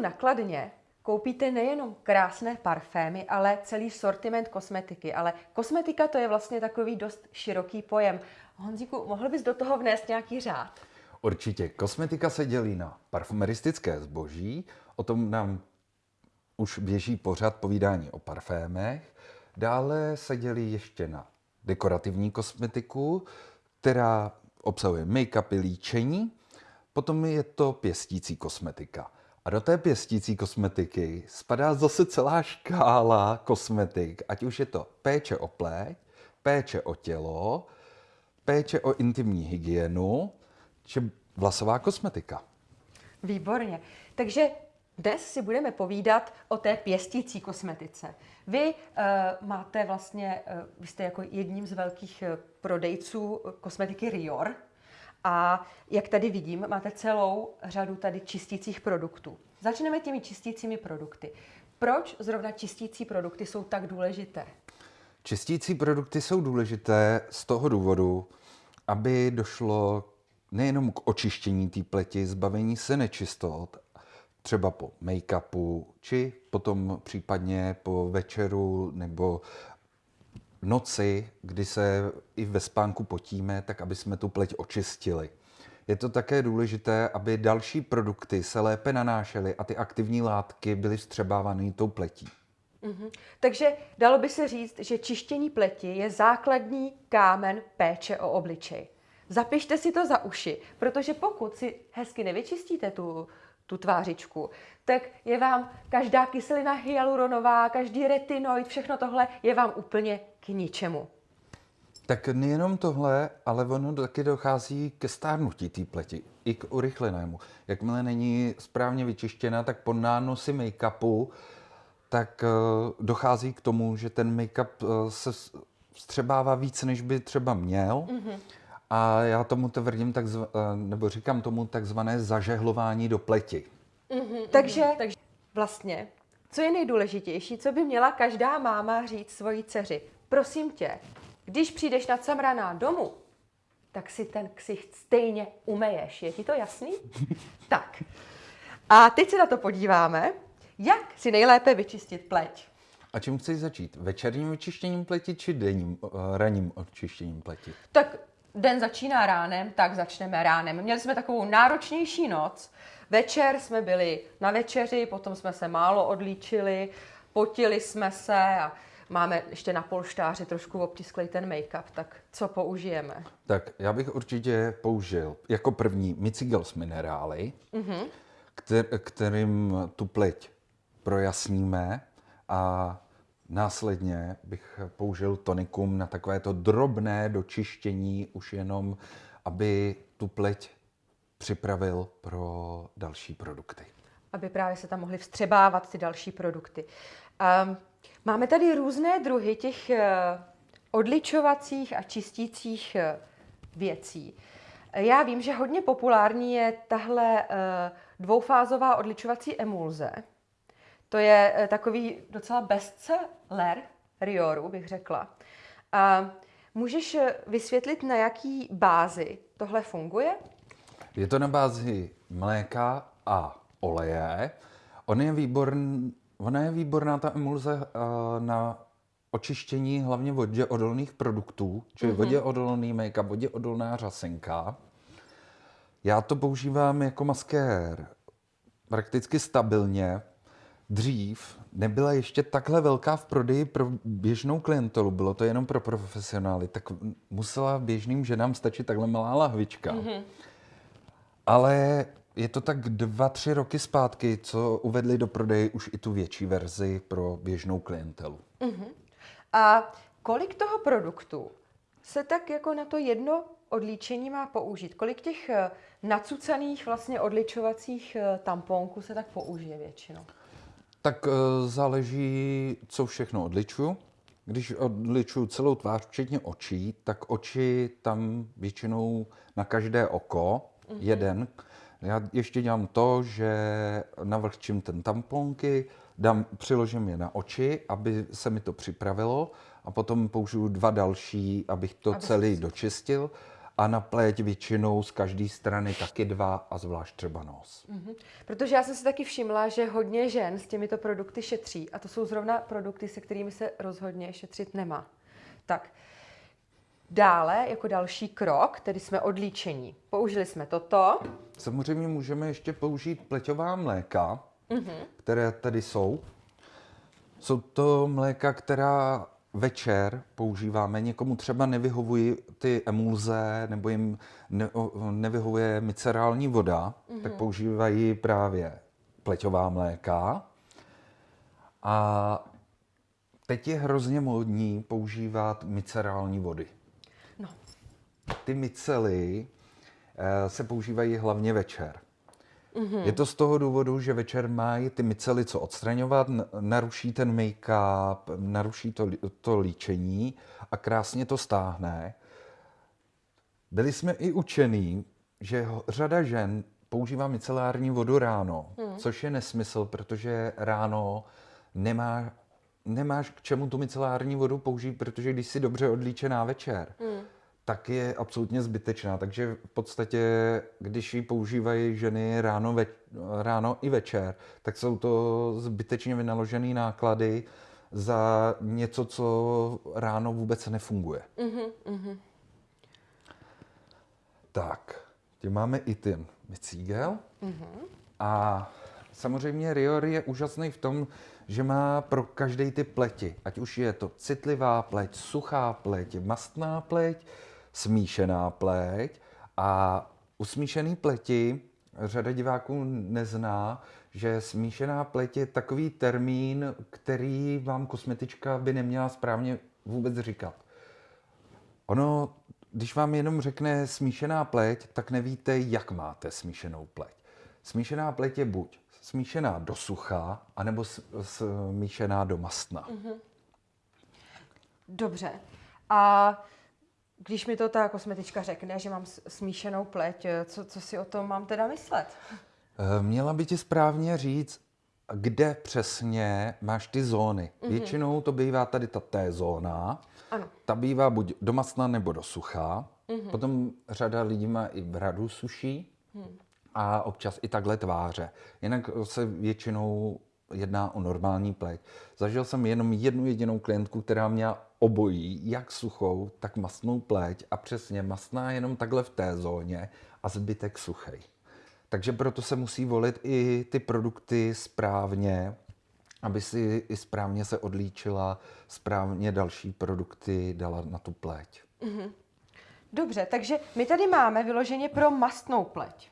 nakladně koupíte nejenom krásné parfémy, ale celý sortiment kosmetiky. Ale kosmetika to je vlastně takový dost široký pojem. Honzíku, mohl bys do toho vnést nějaký řád? Určitě. Kosmetika se dělí na parfumeristické zboží, o tom nám už běží pořád povídání o parfémech. Dále se dělí ještě na dekorativní kosmetiku, která obsahuje make-upy, líčení. Potom je to pěstící kosmetika. A do té pěstící kosmetiky spadá zase celá škála kosmetik, ať už je to péče o pleť, péče o tělo, péče o intimní hygienu, či vlasová kosmetika. Výborně. Takže dnes si budeme povídat o té pěstící kosmetice. Vy uh, máte vlastně, uh, vy jste jako jedním z velkých uh, prodejců kosmetiky Rior, a jak tady vidím, máte celou řadu tady čistících produktů. Začneme těmi čistícími produkty. Proč zrovna čistící produkty jsou tak důležité? Čistící produkty jsou důležité z toho důvodu, aby došlo nejenom k očištění té pleti, zbavení se nečistot, třeba po make-upu, či potom případně po večeru nebo noci, kdy se i ve spánku potíme, tak aby jsme tu pleť očistili. Je to také důležité, aby další produkty se lépe nanášely a ty aktivní látky byly vstřebávány tou pletí. Mm-hmm. Takže dalo by se říct, že čištění pleti je základní kámen péče o obličej. Zapište si to za uši, protože pokud si hezky nevyčistíte tu, tu tvářičku, tak je vám každá kyselina hyaluronová, každý retinoid, všechno tohle je vám úplně k ničemu. Tak nejenom tohle, ale ono taky dochází ke stárnutí té pleti, i k urychlenému. Jakmile není správně vyčištěna, tak po nánosi make-upu, tak uh, dochází k tomu, že ten make-up uh, se vstřebává víc, než by třeba měl. Mm-hmm. A já tomu tvrdím, takzva, uh, nebo říkám tomu takzvané zažehlování do pleti. Mm-hmm. Takže, takže vlastně, co je nejdůležitější, co by měla každá máma říct svojí dceři? Prosím tě, když přijdeš na camraná domů, tak si ten ksicht stejně umeješ. Je ti to jasný? tak. A teď se na to podíváme, jak si nejlépe vyčistit pleť. A čím chceš začít? Večerním vyčištěním pleti či denním, uh, ranním očištěním pleti? Tak den začíná ránem, tak začneme ránem. Měli jsme takovou náročnější noc. Večer jsme byli na večeři, potom jsme se málo odlíčili, potili jsme se a máme ještě na polštáři trošku obtisklej ten make-up, tak co použijeme? Tak já bych určitě použil jako první Micigels minerály, mm-hmm. kter, kterým tu pleť projasníme a následně bych použil tonikum na takovéto drobné dočištění, už jenom, aby tu pleť připravil pro další produkty. Aby právě se tam mohly vstřebávat ty další produkty. Um, Máme tady různé druhy těch eh, odličovacích a čistících eh, věcí. Já vím, že hodně populární je tahle eh, dvoufázová odličovací emulze. To je takový docela bestseller Rioru, bych řekla. A můžeš vysvětlit, na jaký bázi tohle funguje? Je to na bázi mléka a oleje. On je výborný Ona je výborná, ta emulze, uh, na očištění hlavně vodě odolných produktů, čili mm-hmm. vodě odolný make-up, vodě odolná řasenka. Já to používám jako maskér prakticky stabilně. Dřív nebyla ještě takhle velká v prodeji pro běžnou klientelu, bylo to jenom pro profesionály, tak musela běžným ženám stačit takhle malá lahvička. Mm-hmm. Ale je to tak dva, tři roky zpátky, co uvedli do prodeje už i tu větší verzi pro běžnou klientelu. Uh-huh. A kolik toho produktu se tak jako na to jedno odlíčení má použít? Kolik těch eh, nacucaných vlastně odličovacích eh, tamponků se tak použije většinou? Tak eh, záleží, co všechno odličuju. Když odličuju celou tvář, včetně očí, tak oči tam většinou na každé oko, uh-huh. jeden, já ještě dělám to, že navlhčím ten tamponky, dám, přiložím je na oči, aby se mi to připravilo a potom použiju dva další, abych to aby celý si... dočistil a na pleť většinou z každé strany taky dva a zvlášť třeba nos. Mhm. Protože já jsem si taky všimla, že hodně žen s těmito produkty šetří a to jsou zrovna produkty, se kterými se rozhodně šetřit nemá. Tak, dále jako další krok, tedy jsme odlíčení. Použili jsme toto. Samozřejmě můžeme ještě použít pleťová mléka, které tady jsou. Jsou to mléka, která večer používáme. Někomu třeba nevyhovují ty emulze nebo jim ne, nevyhovuje micerální voda, tak používají právě pleťová mléka. A teď je hrozně módní používat micerální vody. Ty micely eh, se používají hlavně večer. Je to z toho důvodu, že večer mají ty micely co odstraňovat, naruší ten make-up, naruší to, to líčení a krásně to stáhne. Byli jsme i učení, že řada žen používá micelární vodu ráno, což je nesmysl, protože ráno nemá, nemáš k čemu tu micelární vodu použít, protože když jsi dobře odlíčená večer, tak je absolutně zbytečná. Takže v podstatě, když ji používají ženy ráno, ve, ráno i večer, tak jsou to zbytečně vynaložené náklady za něco, co ráno vůbec nefunguje. Tak, tím máme i ten micígel. A samozřejmě Rior je úžasný v tom, že má pro každý typ pleti, ať už je to citlivá pleť, suchá pleť, mastná pleť, smíšená pleť. A u smíšené pleti řada diváků nezná, že smíšená pleť je takový termín, který vám kosmetička by neměla správně vůbec říkat. Ono, když vám jenom řekne smíšená pleť, tak nevíte, jak máte smíšenou pleť. Smíšená pleť je buď smíšená do sucha, anebo smíšená do mastna. dobře. A když mi to ta kosmetička řekne, že mám smíšenou pleť, co, co si o tom mám teda myslet? Eh, Měla by ti správně říct, kde přesně máš ty zóny. Většinou to bývá tady ta T zóna. Ano. Ta bývá buď do masna nebo do sucha. Potom řada lidí má i bradu suší a občas i takhle tváře. Jinak se většinou jedná o normální pleť. Zažil jsem jenom jednu jedinou klientku, která měla obojí, jak suchou, tak masnou pleť a přesně masná jenom takhle v té zóně a zbytek suchej. Takže proto se musí volit i ty produkty správně, aby si i správně se odlíčila, správně další produkty dala na tu pleť. Dobře, takže my tady máme vyloženě pro mastnou pleť.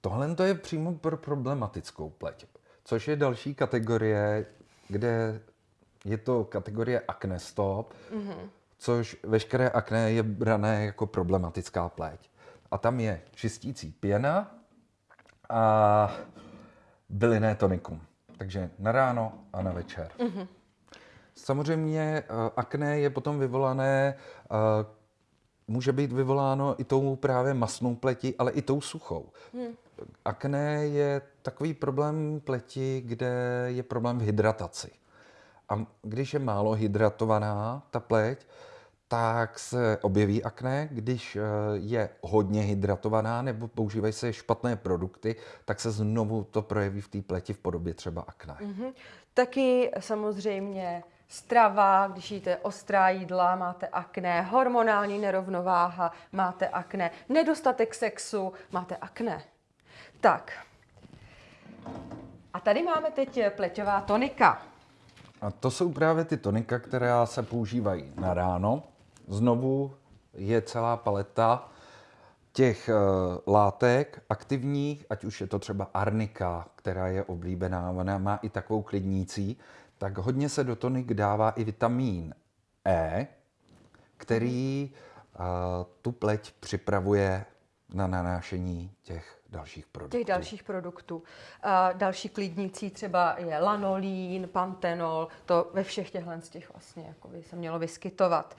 Tohle to je přímo pro problematickou pleť, což je další kategorie, kde je to kategorie acne stop, což veškeré akné je brané jako problematická pleť. A tam je čistící pěna a bylinné tonikum. Takže na ráno a na večer. Samozřejmě eh, akné je potom vyvolané, eh, může být vyvoláno i tou právě masnou pleti, ale i tou suchou. Akné je takový problém pleti, kde je problém v hydrataci. A když je málo hydratovaná ta pleť, tak se objeví akné. Když eh, je hodně hydratovaná nebo používají se špatné produkty, tak se znovu to projeví v té pleti v podobě třeba akné. Mhm. Taky samozřejmě strava, když jíte ostrá jídla, máte akné, hormonální nerovnováha, máte akné, nedostatek sexu, máte akné. Tak. A tady máme teď pleťová tonika. A to jsou právě ty tonika, která se používají na ráno. Znovu je celá paleta těch uh, látek aktivních, ať už je to třeba arnika, která je oblíbená, ona má i takovou klidnící, tak hodně se do tonik dává i vitamin E, který uh, tu pleť připravuje na nanášení těch dalších produktů. Těch dalších produktů. A další klidnící třeba je lanolín, pantenol, to ve všech těchhle z těch vlastně jako by se mělo vyskytovat.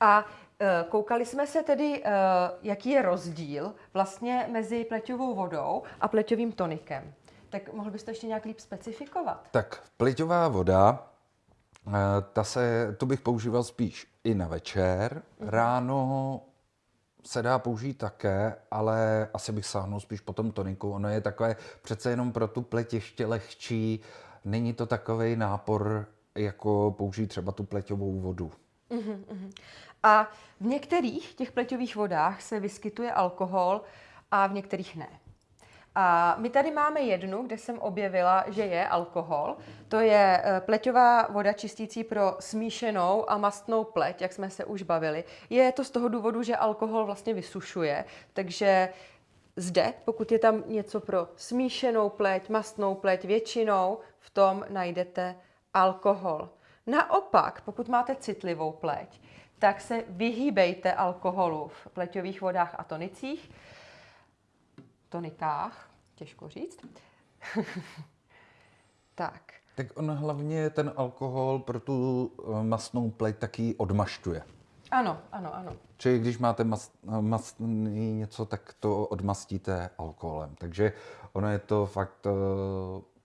A e, koukali jsme se tedy, e, jaký je rozdíl vlastně mezi pleťovou vodou a pleťovým tonikem. Tak mohl byste ještě nějak líp specifikovat? Tak pleťová voda, eh, ta se, tu bych používal spíš i na večer. Ráno se dá použít také, ale asi bych sáhnul spíš po tom toniku. Ono je takové přece jenom pro tu pleť ještě lehčí. Není to takový nápor, jako použít třeba tu pleťovou vodu. A v některých těch pleťových vodách se vyskytuje alkohol a v některých ne. A my tady máme jednu, kde jsem objevila, že je alkohol. To je eh, pleťová voda čistící pro smíšenou a mastnou pleť, jak jsme se už bavili. Je to z toho důvodu, že alkohol vlastně vysušuje, takže zde, pokud je tam něco pro smíšenou pleť, mastnou pleť, většinou v tom najdete alkohol. Naopak, pokud máte citlivou pleť, tak se vyhýbejte alkoholu v pleťových vodách a tonicích, tonikách, těžko říct. tak. Tak on hlavně ten alkohol pro tu eh, masnou pleť taky odmašťuje. Ano, ano, ano. Čili když máte mas, masný něco, tak to odmastíte alkoholem. Takže ono je to fakt uh,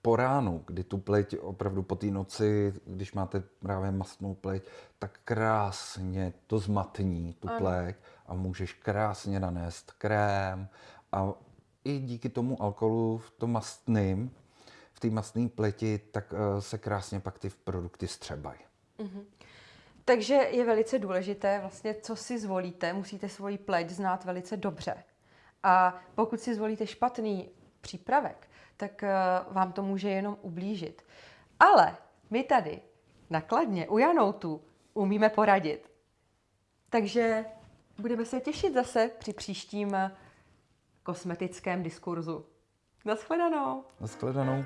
po ránu, kdy tu pleť opravdu po té noci, když máte právě masnou pleť, tak krásně to zmatní tu Ano. pleť a můžeš krásně nanést krém a i díky tomu alkoholu v tom mastným, v té mastné pleti, tak uh, se krásně pak ty produkty střebají. Takže je velice důležité, vlastně, co si zvolíte. Musíte svoji pleť znát velice dobře. A pokud si zvolíte špatný přípravek, tak eh, vám to může jenom ublížit. Ale my tady nakladně u Janoutu umíme poradit. Takže budeme se těšit zase při příštím eh, kosmetickém diskurzu. Naschledanou. Naschledanou.